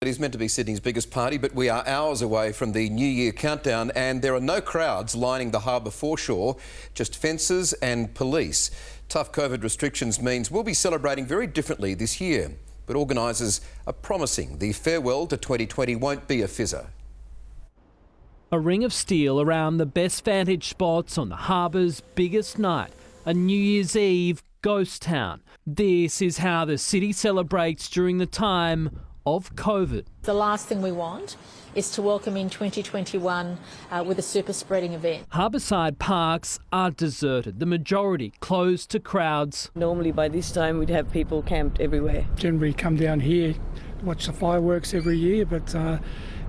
It is meant to be Sydney's biggest party, but we are hours away from the New Year countdown and there are no crowds lining the harbour foreshore, just fences and police. Tough COVID restrictions means we'll be celebrating very differently this year, but organisers are promising the farewell to 2020 won't be a fizzer. A ring of steel around the best vantage spots on the harbour's biggest night, a New Year's Eve ghost town. This is how the city celebrates during the time of COVID. The last thing we want is to welcome in 2021 uh, with a super spreading event. Harbourside parks are deserted, the majority closed to crowds. Normally by this time we'd have people camped everywhere. Generally come down here, watch the fireworks every year, but uh,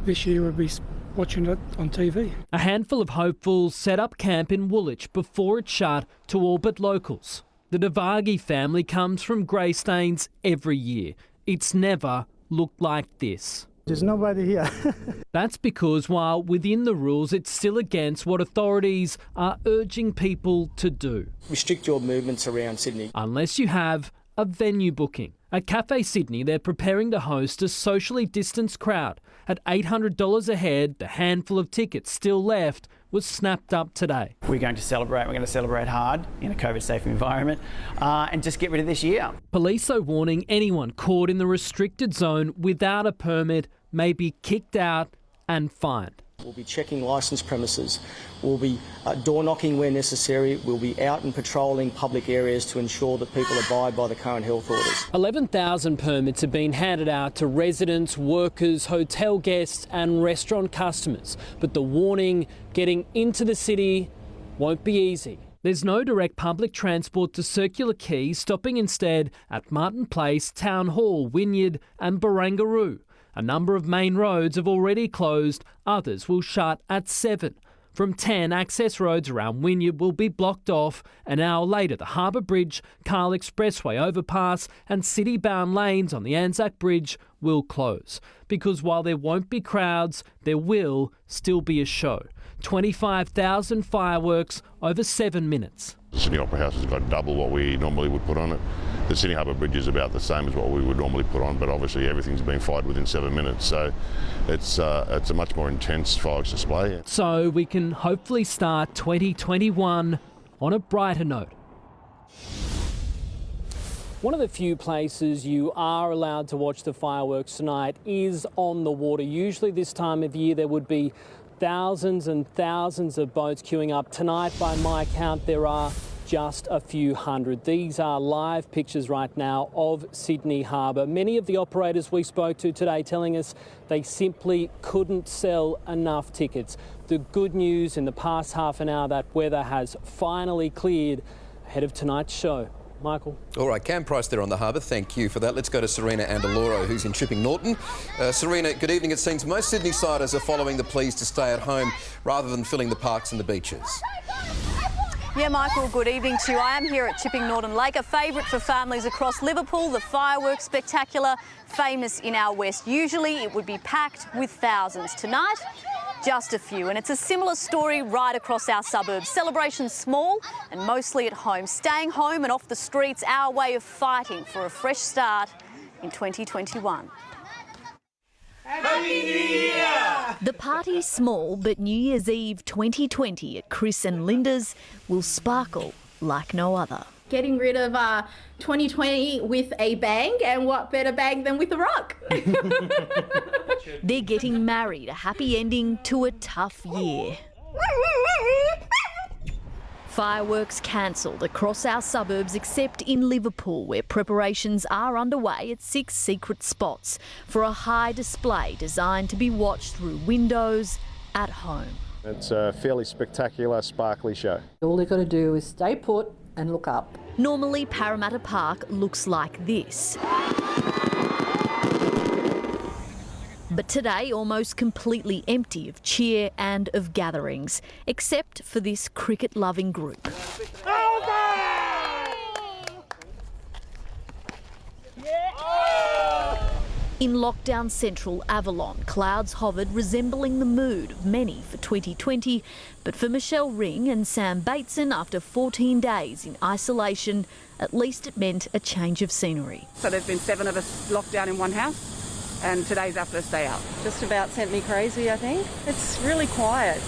this year we'll be watching it on TV. A handful of hopefuls set up camp in Woolwich before it shut to all but locals. The Devagi family comes from Greystanes every year. It's never looked like this. There's nobody here. That's because while within the rules, it's still against what authorities are urging people to do. Restrict your movements around Sydney. Unless you have a venue booking. At Cafe Sydney, they're preparing to host a socially distanced crowd. At $800 a head, the handful of tickets still left was snapped up today. We're going to celebrate, we're going to celebrate hard in a COVID safe environment uh, and just get rid of this year. Police are warning anyone caught in the restricted zone without a permit may be kicked out and fined. We'll be checking licensed premises. We'll be uh, door knocking where necessary. We'll be out and patrolling public areas to ensure that people abide by the current health orders. 11,000 permits have been handed out to residents, workers, hotel guests and restaurant customers. But the warning getting into the city won't be easy. There's no direct public transport to Circular Quay, stopping instead at Martin Place, Town Hall, Wynyard and Barangaroo. A number of main roads have already closed, others will shut at 7. From 10, access roads around Wynyard will be blocked off. An hour later, the Harbour Bridge, Cahill Expressway overpass, and city bound lanes on the Anzac Bridge will close. Because while there won't be crowds, there will still be a show. 25,000 fireworks over seven minutes. The Sydney Opera House has got double what we normally would put on it. The Sydney Harbour Bridge is about the same as what we would normally put on, but obviously everything's been fired within seven minutes, so it's uh, it's a much more intense fireworks display. So we can hopefully start 2021 on a brighter note. One of the few places you are allowed to watch the fireworks tonight is on the water. Usually this time of year there would be thousands and thousands of boats queuing up. Tonight, by my count, there are just a few hundred. These are live pictures right now of Sydney Harbour. Many of the operators we spoke to today telling us they simply couldn't sell enough tickets. The good news in the past half an hour, that weather has finally cleared ahead of tonight's show. Michael. All right, Cam Price there on the harbour. Thank you for that. Let's go to Serena Andaloro, who's in Chipping Norton. Uh, Serena, good evening. It seems most Sydney siders are following the pleas to stay at home rather than filling the parks and the beaches. Yeah, Michael, good evening to you. I am here at Chipping Norton Lake, a favourite for families across Liverpool. The fireworks spectacular, famous in our west. Usually it would be packed with thousands. Tonight, just a few. And it's a similar story right across our suburbs. Celebrations small and mostly at home. Staying home and off the streets, our way of fighting for a fresh start in 2021. Happy New Year! The party's small, but New Year's Eve 2020 at Chris and Linda's will sparkle like no other. Getting rid of uh, 2020 with a bang, and what better bang than with a rock? They're getting married, a happy ending to a tough year. Fireworks cancelled across our suburbs except in Liverpool, where preparations are underway at six secret spots for a high display designed to be watched through windows at home. It's a fairly spectacular, sparkly show. All they've got to do is stay put and look up. Normally, Parramatta Park looks like this. But today, almost completely empty of cheer and of gatherings, except for this cricket loving group. In lockdown central Avalon, clouds hovered resembling the mood of many for 2020. But for Michelle Ring and Sam Bateson, after 14 days in isolation, at least it meant a change of scenery. So there's been seven of us locked down in one house. And today's our first day out. Just about sent me crazy, I think. It's really quiet.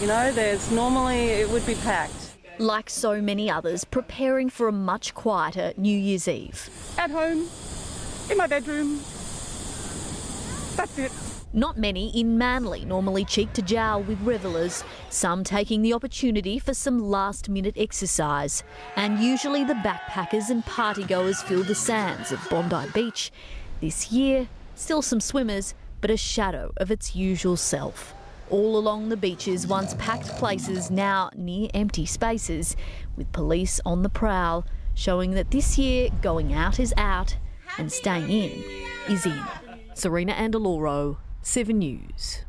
You know, there's normally it would be packed. Like so many others, preparing for a much quieter New Year's Eve. At home, in my bedroom. That's it. Not many in Manly normally cheek to jowl with revellers, some taking the opportunity for some last minute exercise. And usually the backpackers and partygoers fill the sands of Bondi Beach. This year, still some swimmers, but a shadow of its usual self. All along the beaches, once packed places, now near empty spaces, with police on the prowl, showing that this year going out is out and staying in is in. Serena Andaloro, 7 News.